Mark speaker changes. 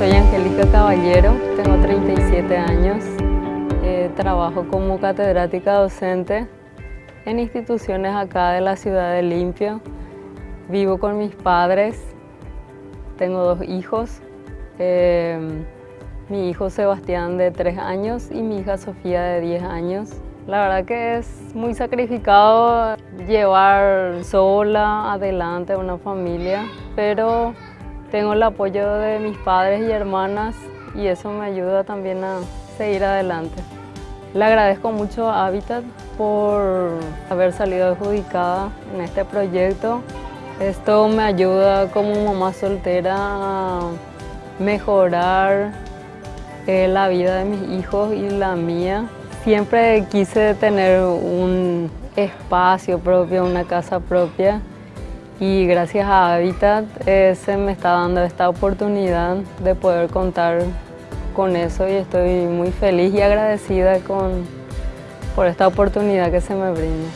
Speaker 1: Soy Angélica Caballero, tengo 37 años, eh, trabajo como catedrática docente en instituciones acá de la ciudad de Limpio. Vivo con mis padres, tengo dos hijos, eh, mi hijo Sebastián de 3 años y mi hija Sofía de 10 años. La verdad que es muy sacrificado llevar sola adelante una familia, pero tengo el apoyo de mis padres y hermanas y eso me ayuda también a seguir adelante. Le agradezco mucho a Habitat por haber salido adjudicada en este proyecto. Esto me ayuda como mamá soltera a mejorar eh, la vida de mis hijos y la mía. Siempre quise tener un espacio propio, una casa propia y gracias a Habitat eh, se me está dando esta oportunidad de poder contar con eso y estoy muy feliz y agradecida con, por esta oportunidad que se me brinda.